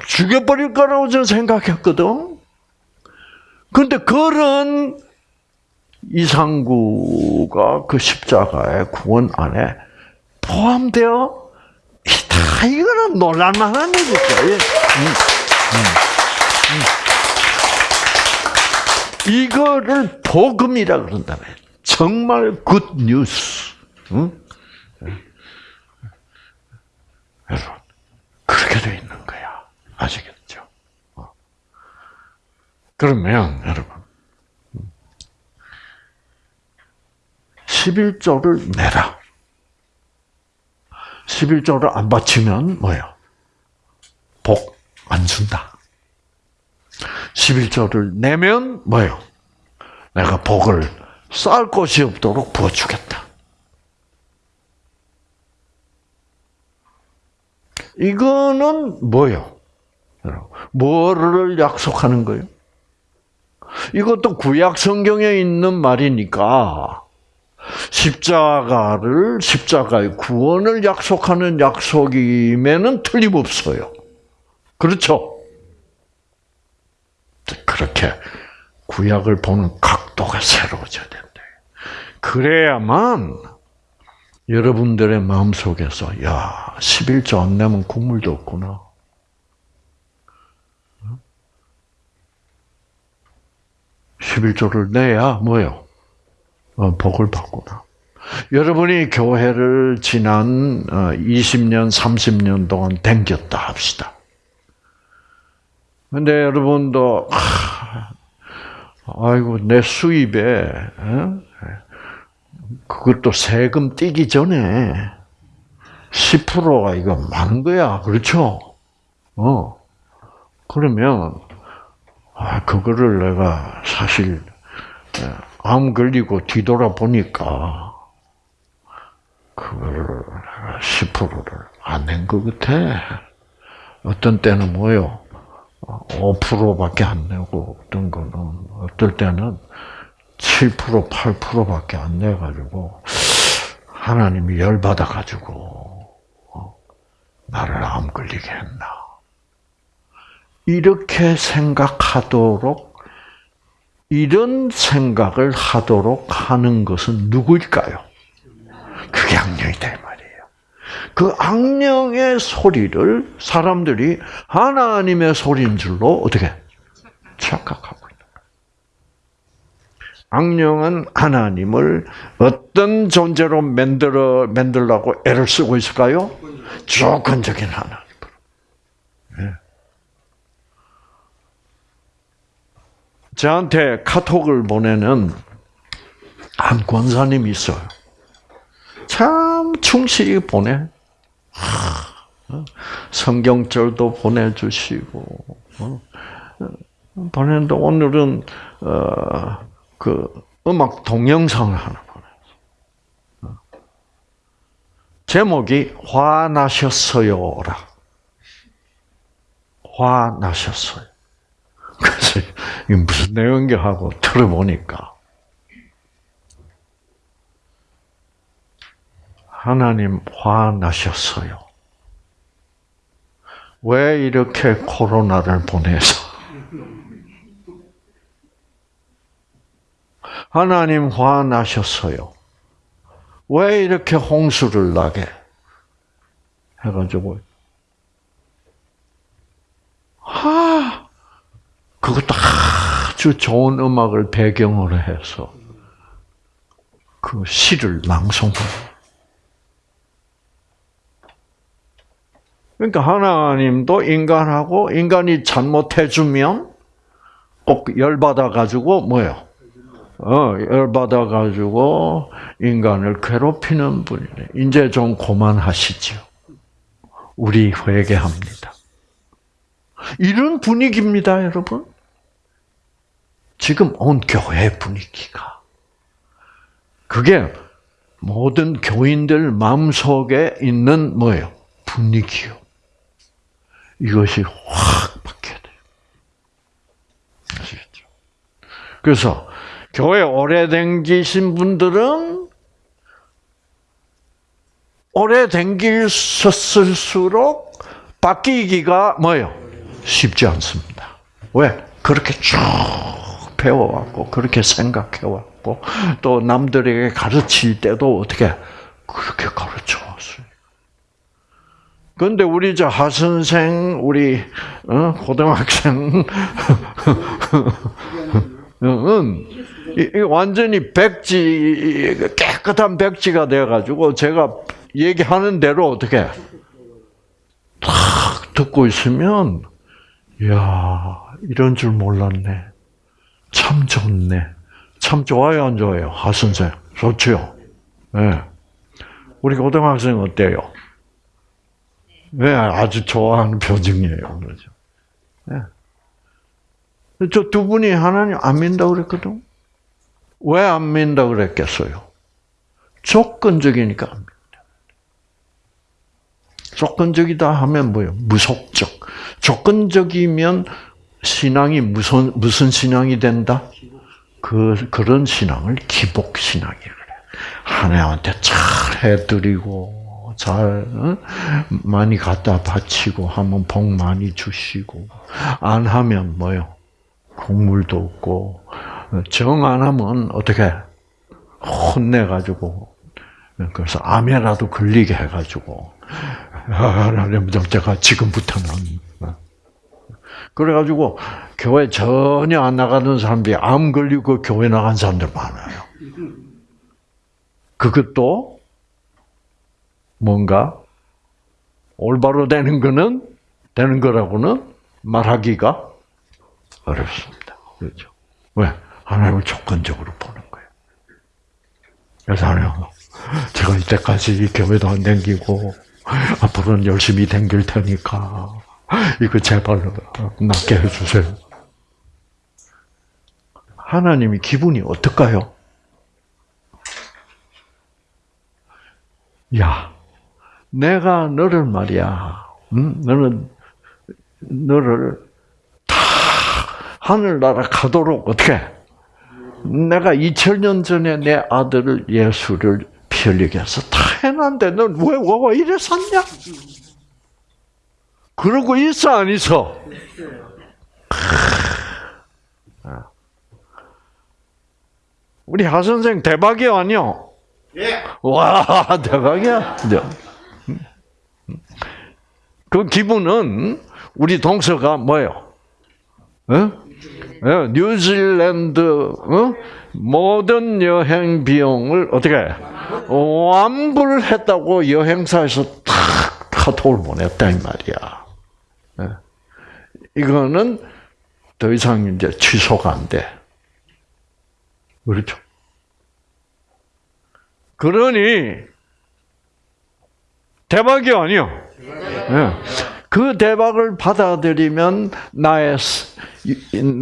죽여버릴 거라고 저는 생각했거든. 근데 그런 이상구가 그 십자가의 구원 안에 포함되어 있 다. 이거는 놀랄만한 일이죠. 예. 음, 음, 음. 이거를 복음이라 그런다면 정말 good news. 응? 여러분 그렇게 되어 있는 거야. 아시겠죠? 어. 그러면 여러분 11조를 내라. 11조를 안 바치면 뭐예요? 복 안 준다. 11조를 내면 뭐예요? 내가 복을 쌓을 곳이 없도록 부어주겠다. 이거는 뭐요? 뭐를 약속하는 거예요? 이것도 구약 성경에 있는 말이니까 십자가를 십자가의 구원을 약속하는 약속임에는 틀림없어요. 그렇죠? 그렇게 구약을 보는 각도가 새로워져야 된다. 그래야만 여러분들의 마음속에서 야, 11조 안 내면 국물도 없구나. 11조를 내야 뭐요? 어, 복을 받구나. 여러분이 교회를 지난 20년, 어, 30년 동안 댕겼다 합시다. 근데 여러분도, 아이고, 내 수입에, 어? 그것도 세금 떼기 전에 10%가 이거 많은 거야. 그렇죠? 어. 그러면, 아, 그거를 내가 사실, 암 걸리고 뒤돌아보니까, 그거를 10%를 안 낸 것 같아. 어떤 때는 뭐요? 5%밖에 안 내고, 어떤 거는, 어떨 때는 7% 8%밖에 안 내가지고 하나님이 열 받아 가지고 어, 나를 암 걸리게 했나 이렇게 생각하도록 이런 생각을 하도록 하는 것은 누구일까요? 그게 악령이다 말이에요. 그 악령의 소리를 사람들이 하나님의 소리인 줄로 어떻게 착각하고 악령은 하나님을 어떤 존재로 만들어 만들라고 애를 쓰고 있을까요? 조건적인 하나님으로. 예. 저한테 카톡을 보내는 한 권사님이 있어요. 참 충실히 보내. 성경절도 보내주시고 어? 보내는데 오늘은 어, 그 음악 동영상을 하나 보냈어. 제목이 화나셨어요라. 화나셨어요. 그래서 이게 무슨 내용인가 하고 들어보니까 하나님 화나셨어요. 왜 이렇게 코로나를 보내서 하나님 화나셨어요. 왜 이렇게 홍수를 나게 해가지고 아 그것도 아주 좋은 음악을 배경으로 해서 그 시를 낭송해요. 그러니까 하나님도 인간하고 인간이 잘못해주면 꼭 열받아 가지고 뭐요? 어, 열받아 가지고 인간을 괴롭히는 분이네. 이제 좀 그만하시죠. 우리 회개합니다. 이런 분위기입니다, 여러분. 지금 온 교회 분위기가. 그게 모든 교인들 마음속에 있는 뭐예요? 분위기요. 이것이 확 바뀌어야 돼요. 아시겠죠? 그래서 교회 오래 댕기신 분들은 오래 댕기셨을수록 바뀌기가 뭐예요? 쉽지 않습니다. 왜? 그렇게 쭉 배워왔고, 그렇게 생각해왔고, 또 남들에게 가르칠 때도 어떻게 그렇게 가르쳐 왔어요. 그런데 우리 저 하선생, 우리 어? 고등학생, 은 완전히 백지 깨끗한 백지가 돼가지고 제가 얘기하는 대로 어떻게 탁 듣고 있으면 야 이런 줄 몰랐네. 참 좋네. 참 좋아요, 안 좋아요? 하 선생 좋죠. 네. 우리 고등학생 어때요? 네, 아주 좋아하는 표정이에요. 그러죠. 네. 저두 분이 하나님 안 믿는다 그랬거든. 왜 안 믿는다 그랬겠어요? 조건적이니까 안 믿는다. 조건적이다 하면 뭐예요? 무속적. 조건적이면 신앙이 무슨 무슨 신앙이 된다? 그 그런 신앙을 기복 신앙이라 그래. 하나님한테 잘 해드리고 잘 어? 많이 갖다 바치고 하면 복 많이 주시고 안 하면 뭐요? 국물도 없고 정 안 하면 어떻게 혼내 가지고 그래서 암에라도 걸리게 해 가지고 하나님 제가 지금부터는 그래 가지고 교회 전혀 안 나가는 사람들이 암 걸리고 교회 나간 사람들 많아요. 그것도 뭔가 올바로 되는 거는 되는 거라고는 말하기가 어렵습니다. 그렇죠? 왜? 하나님을 조건적으로 보는 거예요. 그래서 하나님, 제가 이때까지 교회도 안 댕기고, 앞으로는 열심히 댕길 테니까, 이거 제발 낫게 해주세요. 하나님이 기분이 어떨까요? 야, 내가 너를 말이야, 응? 너는, 너를 하늘나라 가도록 어떻게? 내가 2000년 전에 내 아들을 예수를 피 흘리게 해서 다 해놨는데 넌왜 왜, 이래 샀냐? 그러고 있어 안 있어? 우리 하 선생 대박이야 아니요? 예. 와 대박이야. 그 기분은 우리 동서가 뭐예요? 어? 예, 뉴질랜드 어? 모든 여행 비용을 어떻게 완불했다고 여행사에서 탁 카톡을 보냈다 이 말이야. 예. 이거는 더 이상 이제 취소가 안 돼. 그렇죠? 그러니 대박이 아니요. 예. 그 대박을 받아들이면 나의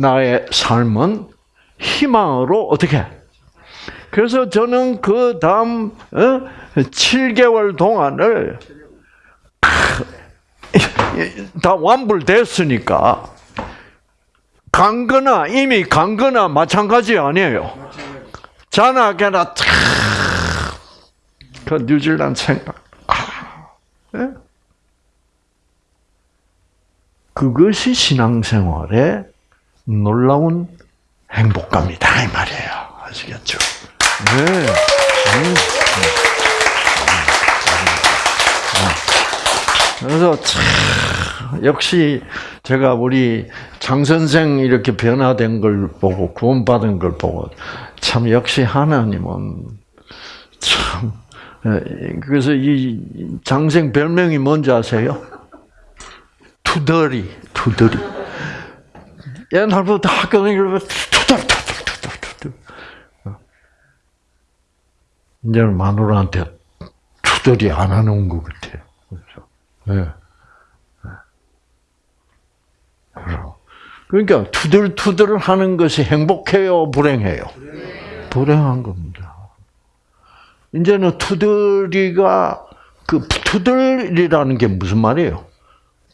나의 삶은 희망으로 어떻게? 그래서 저는 그 다음 7개월 동안을 다 완불됐으니까 강거나 이미 강거나 마찬가지 아니에요. 자나게나 그 뉴질랜드 생각. 아, 네? 그것이 신앙생활의 놀라운 행복감이다 이 말이에요. 아시겠죠? 네. 그래서 참 역시 제가 우리 장 선생 이렇게 변화된 걸 보고 구원받은 걸 보고 참 역시 하나님은 참 그래서 이 장생 별명이 뭔지 아세요? 투덜이 투덜이 옛날부터 학교 다니고 투덜 이제는 마누라한테 투덜이 안 하는 것 같아요. 네. 그러니까 투덜투덜 하는 것이 행복해요, 불행해요? 불행한 겁니다. 이제는 투덜이가 그 투덜이라는 게 무슨 말이에요?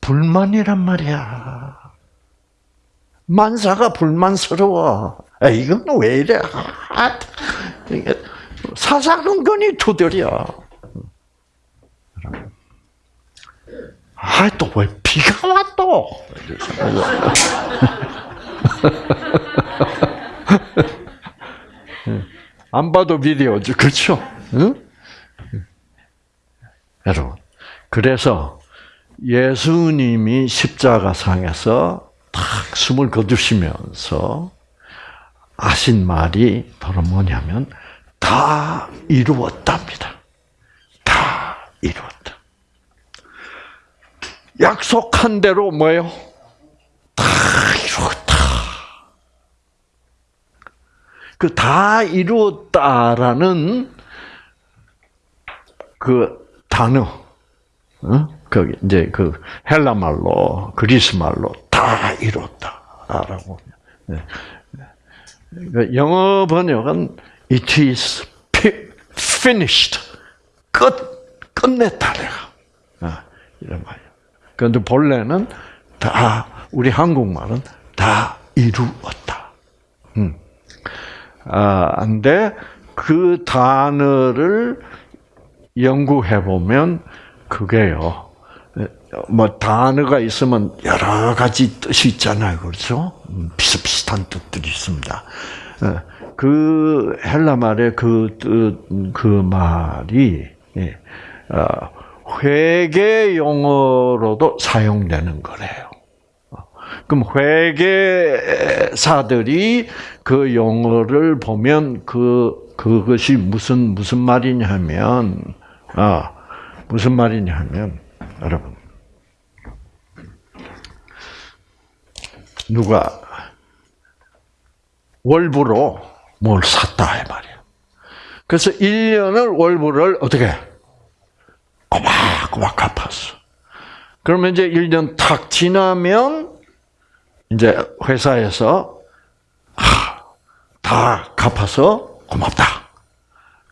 불만이란 말이야. 만사가 불만스러워. 아, 이건 왜 이래? 아, 사사건건이 투덜이야. 아, 또 왜 비가 와 또? 안 봐도 비디오죠. 그렇죠? 응? 여러분. 그래서 예수님이 십자가상에서 탁 숨을 거두시면서 하신 말이 바로 뭐냐면 다 이루었답니다. 다 이루었다. 약속한 대로 뭐예요? 다 이루었다. 그 다 이루었다라는 그 단어, 어? 거기 이제 그 헬라 말로 그리스 말로 다 이루었다라고. 네. 그 영어 번역은 it is finished 끝 끝냈다 내가 아, 이런 말이야. 그런데 본래는 다 우리 한국말은 다 이루었다. 음. 아, 그 단어를 연구해 보면 그게요. 뭐 단어가 있으면 여러 가지 뜻이 있잖아요, 그렇죠? 비슷비슷한 뜻들이 있습니다. 그 헬라 말의 그 뜻, 그 말이 회계 용어로도 사용되는 거래요. 그럼 회계사들이 그 용어를 보면 그 그것이 무슨 무슨 말이냐면 아 무슨 말이냐면 여러분 누가 월부로 뭘 샀다 이 말이야. 그래서 1년을 월부를 어떻게 꼬박꼬박 갚았어. 그러면 이제 1년 탁 지나면 이제 회사에서 하, 다 갚아서 고맙다.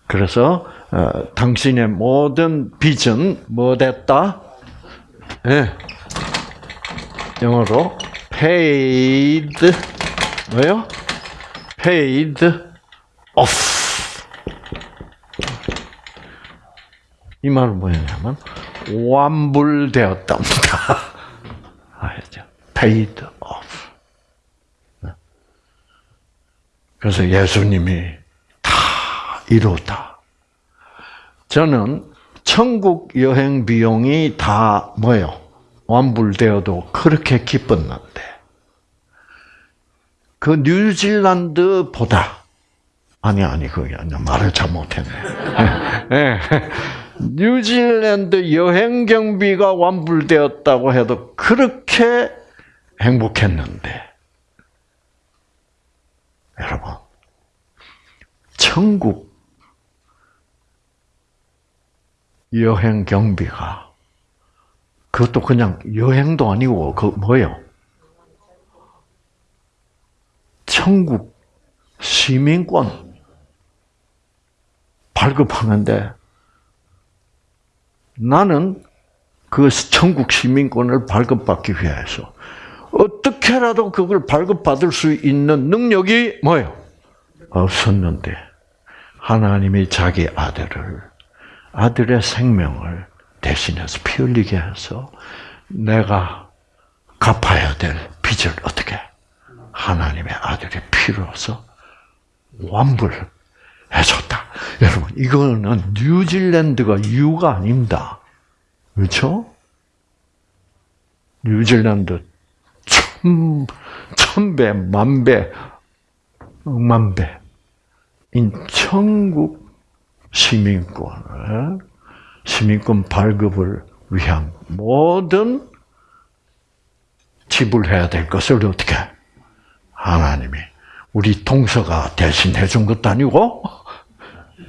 그래서 어, 당신의 모든 빚은 뭐 됐다? 예. 네. 영어로 paid 뭐요? paid off. 이 말은 뭐냐면 완불되었답니다. 알죠? paid off. 그래서 예수님이 다 이루었다. 저는 천국 여행 비용이 다 뭐요? 완불되어도 그렇게 기뻤는데 그 뉴질랜드보다 아니 아니 그게 아니야 말을 잘못했네. 뉴질랜드 여행 경비가 완불되었다고 해도 그렇게 행복했는데 여러분 천국 여행 경비가 그것도 그냥 여행도 아니고 그 뭐예요? 천국 시민권 발급하는데 나는 그 천국 시민권을 발급받기 위해서 어떻게라도 그걸 발급받을 수 있는 능력이 뭐예요? 없었는데 하나님이 자기 아들을 아들의 생명을 대신해서 피 흘리게 해서 내가 갚아야 될 빚을 어떻게 하나님의 아들의 피로서 완불 해줬다. 여러분 이거는 뉴질랜드가 유가 아닙니다. 그렇죠? 뉴질랜드 천, 천배, 만배, 억만배, 인 천국 시민권을, 시민권 발급을 위한 모든 지불해야 될 것을 어떻게 하나님이 우리 동서가 대신 해 준 것도 아니고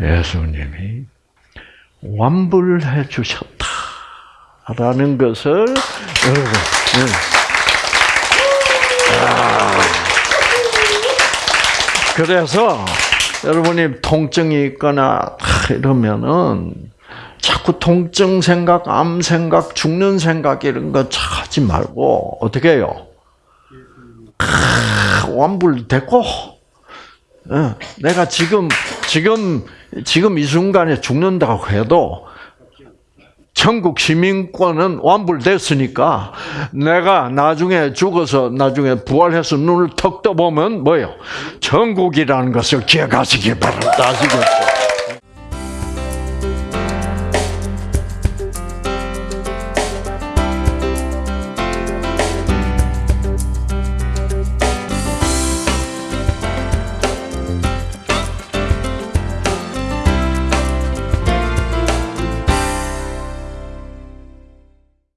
예수님이 완불해 주셨다라는 것을 여러분 예. 그래서 여러분이 통증이 있거나 이러면은 자꾸 통증 생각, 암 생각, 죽는 생각 이런 거 하지 말고 어떻게 해요? 완불 됐고 내가 지금 지금 지금 이 순간에 죽는다고 해도 천국 시민권은 완불됐으니까 내가 나중에 죽어서 나중에 부활해서 눈을 턱 떠보면 뭐예요? 천국이라는 것을 기억하시기 바랍니다. 아시겠죠?